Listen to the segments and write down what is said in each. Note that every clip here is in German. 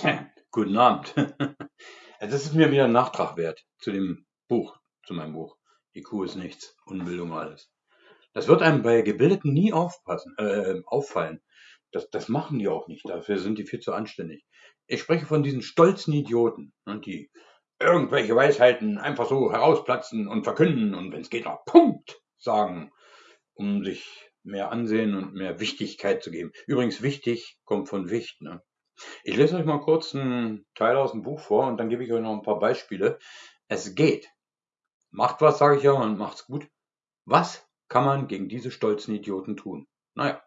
Guten Abend. Das ist mir wieder ein Nachtrag wert zu dem Buch, zu meinem Buch. Die Kuh ist nichts, Unbildung alles. Das wird einem bei Gebildeten nie aufpassen, äh, auffallen. Das, das machen die auch nicht, dafür sind die viel zu anständig. Ich spreche von diesen stolzen Idioten, ne, die irgendwelche Weisheiten einfach so herausplatzen und verkünden und wenn es geht noch Punkt sagen, um sich mehr Ansehen und mehr Wichtigkeit zu geben. Übrigens, wichtig kommt von Wicht. Ne? Ich lese euch mal kurz einen Teil aus dem Buch vor und dann gebe ich euch noch ein paar Beispiele. Es geht. Macht was, sage ich ja, und macht's gut. Was kann man gegen diese stolzen Idioten tun? Naja.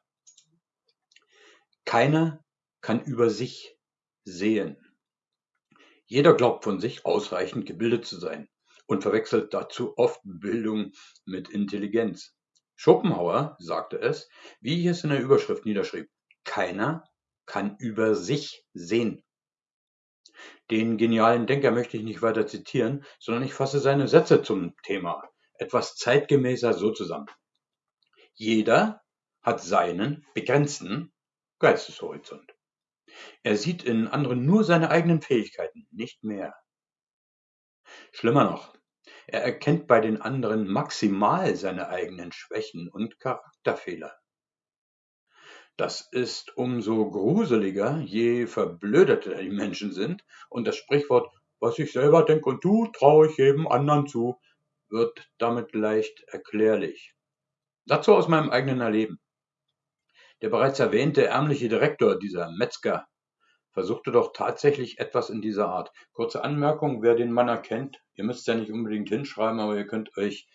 Keiner kann über sich sehen. Jeder glaubt von sich ausreichend gebildet zu sein und verwechselt dazu oft Bildung mit Intelligenz. Schopenhauer sagte es, wie ich es in der Überschrift niederschrieb: Keiner kann über sich sehen. Den genialen Denker möchte ich nicht weiter zitieren, sondern ich fasse seine Sätze zum Thema etwas zeitgemäßer so zusammen. Jeder hat seinen begrenzten Geisteshorizont. Er sieht in anderen nur seine eigenen Fähigkeiten, nicht mehr. Schlimmer noch, er erkennt bei den anderen maximal seine eigenen Schwächen und Charakterfehler. Das ist umso gruseliger, je verblödeter die Menschen sind und das Sprichwort „Was ich selber denke und tu, traue ich jedem anderen zu“ wird damit leicht erklärlich. Dazu aus meinem eigenen Erleben. Der bereits erwähnte ärmliche Direktor dieser Metzger versuchte doch tatsächlich etwas in dieser Art. Kurze Anmerkung, wer den Mann erkennt, ihr müsst ja nicht unbedingt hinschreiben, aber ihr könnt euch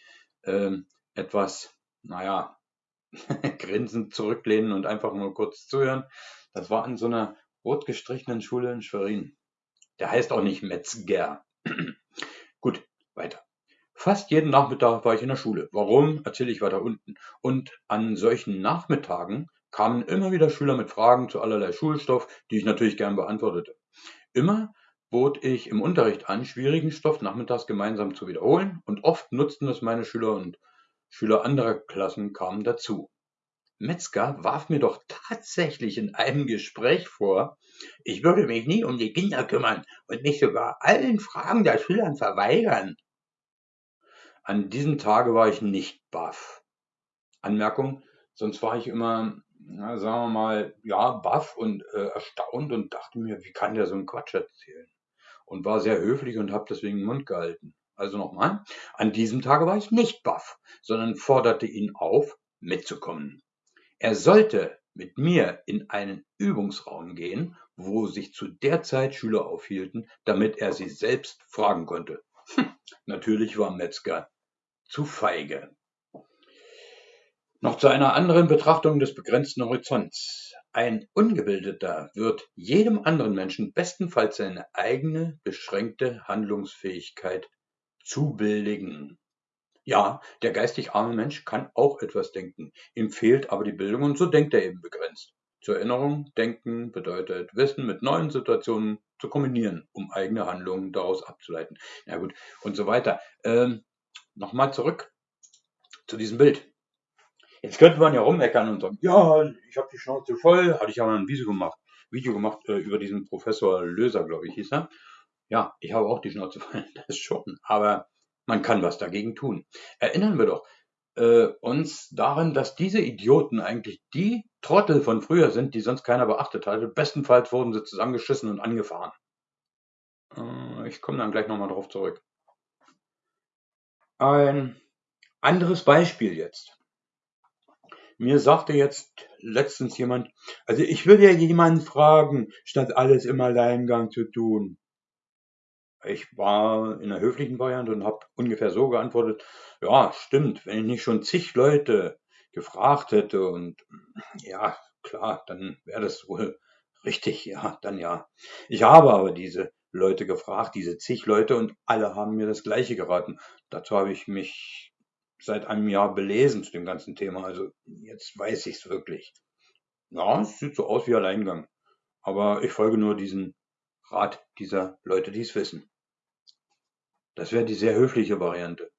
ähm, etwas, naja, grinsend zurücklehnen und einfach nur kurz zuhören. Das war in so einer rot gestrichenen Schule in Schwerin. Der heißt auch nicht Metzger. Gut, weiter. Fast jeden Nachmittag war ich in der Schule. Warum, erzähle ich weiter unten. Und an solchen Nachmittagen kamen immer wieder Schüler mit Fragen zu allerlei Schulstoff, die ich natürlich gern beantwortete. Immer bot ich im Unterricht an, schwierigen Stoff nachmittags gemeinsam zu wiederholen und oft nutzten es meine Schüler und Schüler anderer Klassen kamen dazu. Metzger warf mir doch tatsächlich in einem Gespräch vor, ich würde mich nie um die Kinder kümmern und mich sogar allen Fragen der Schülern verweigern. An diesem Tage war ich nicht baff. Anmerkung, sonst war ich immer, na, sagen wir mal, ja, baff und äh, erstaunt und dachte mir, wie kann der so einen Quatsch erzählen? Und war sehr höflich und habe deswegen den Mund gehalten. Also nochmal, an diesem Tage war ich nicht baff, sondern forderte ihn auf, mitzukommen. Er sollte mit mir in einen Übungsraum gehen, wo sich zu der Zeit Schüler aufhielten, damit er sie selbst fragen konnte. Hm, natürlich war Metzger zu feige. Noch zu einer anderen Betrachtung des begrenzten Horizonts. Ein Ungebildeter wird jedem anderen Menschen bestenfalls seine eigene beschränkte Handlungsfähigkeit zubilligen. Ja, der geistig arme Mensch kann auch etwas denken, ihm fehlt aber die Bildung und so denkt er eben begrenzt. Zur Erinnerung, Denken bedeutet Wissen mit neuen Situationen zu kombinieren, um eigene Handlungen daraus abzuleiten. Na gut, und so weiter. Ähm, Nochmal zurück zu diesem Bild. Jetzt könnte man ja rummeckern und sagen, ja, ich habe die Schnauze voll, hatte ich mal ein Video gemacht, Video gemacht äh, über diesen Professor Löser, glaube ich, hieß er. Ja, ich habe auch die Schnauze voll, das schon. Aber man kann was dagegen tun. Erinnern wir doch äh, uns daran, dass diese Idioten eigentlich die Trottel von früher sind, die sonst keiner beachtet hatte. Bestenfalls wurden sie zusammengeschissen und angefahren. Äh, ich komme dann gleich nochmal drauf zurück. Ein anderes Beispiel jetzt. Mir sagte jetzt letztens jemand, also ich würde ja jemanden fragen, statt alles im Alleingang zu tun. Ich war in der höflichen Variante und habe ungefähr so geantwortet, ja, stimmt, wenn ich nicht schon zig Leute gefragt hätte und ja, klar, dann wäre das wohl richtig, ja, dann ja. Ich habe aber diese Leute gefragt, diese zig Leute und alle haben mir das gleiche geraten. Dazu habe ich mich seit einem Jahr belesen zu dem ganzen Thema, also jetzt weiß ich es wirklich. Ja, es sieht so aus wie Alleingang, aber ich folge nur diesem Rat dieser Leute, die es wissen. Das wäre die sehr höfliche Variante.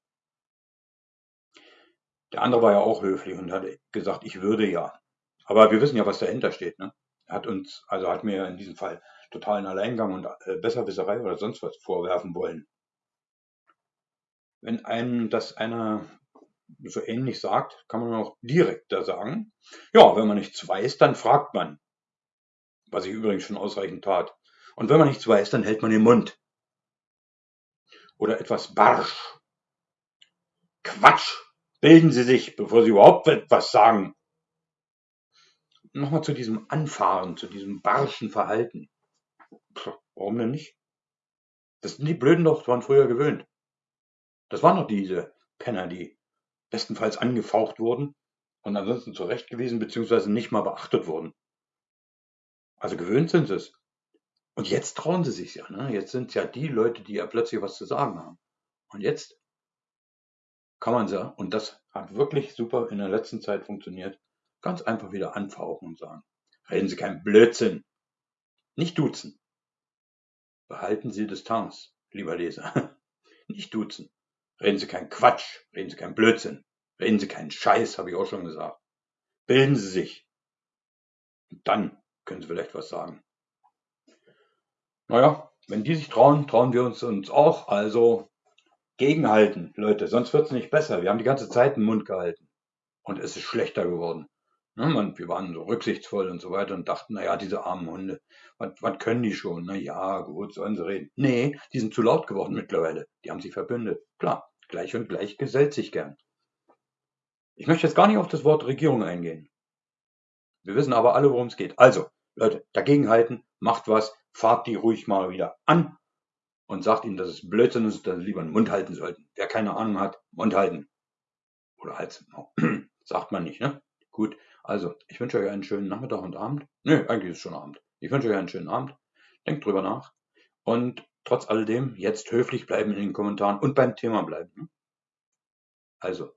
Der andere war ja auch höflich und hat gesagt, ich würde ja. Aber wir wissen ja, was dahinter steht. Ne? hat uns, also hat mir in diesem Fall totalen Alleingang und äh, Besserwisserei oder sonst was vorwerfen wollen. Wenn einem das einer so ähnlich sagt, kann man auch direkter sagen. Ja, wenn man nichts weiß, dann fragt man. Was ich übrigens schon ausreichend tat. Und wenn man nichts weiß, dann hält man den Mund. Oder etwas barsch. Quatsch! Bilden Sie sich, bevor Sie überhaupt etwas sagen. Nochmal zu diesem Anfahren, zu diesem barschen Verhalten. Puh, warum denn nicht? Das sind die Blöden doch von früher gewöhnt. Das waren doch diese Penner, die bestenfalls angefaucht wurden und ansonsten zurecht gewesen, beziehungsweise nicht mal beachtet wurden. Also gewöhnt sind sie es. Und jetzt trauen sie sich ja. Ne? Jetzt sind ja die Leute, die ja plötzlich was zu sagen haben. Und jetzt kann man sie, und das hat wirklich super in der letzten Zeit funktioniert, ganz einfach wieder anfauchen und sagen, reden Sie keinen Blödsinn. Nicht duzen. Behalten Sie Distanz, lieber Leser. Nicht duzen. Reden Sie keinen Quatsch, reden Sie keinen Blödsinn, reden Sie keinen Scheiß, habe ich auch schon gesagt. Bilden Sie sich. Und dann können Sie vielleicht was sagen. Naja, wenn die sich trauen, trauen wir uns uns auch. Also gegenhalten, Leute, sonst wird es nicht besser. Wir haben die ganze Zeit den Mund gehalten. Und es ist schlechter geworden. Ne, man, wir waren so rücksichtsvoll und so weiter und dachten, naja, diese armen Hunde, was, können die schon? Na ja, gut, sollen sie reden. Nee, die sind zu laut geworden mittlerweile. Die haben sich verbündet. Klar, Gleich und gleich gesellt sich gern. Ich möchte jetzt gar nicht auf das Wort Regierung eingehen. Wir wissen aber alle, worum es geht. Also, Leute, dagegenhalten, macht was, fahrt die ruhig mal wieder an und sagt ihnen, dass es Blödsinn ist, dass sie lieber den Mund halten sollten. Wer keine Ahnung hat, Mund halten. Oder Hals. sagt man nicht, ne? Gut, also, ich wünsche euch einen schönen Nachmittag und Abend. Nö, eigentlich ist es schon Abend. Ich wünsche euch einen schönen Abend. Denkt drüber nach. Und trotz alledem jetzt höflich bleiben in den Kommentaren und beim Thema bleiben. Ne? Also,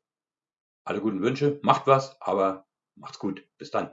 alle guten Wünsche, macht was, aber macht's gut. Bis dann.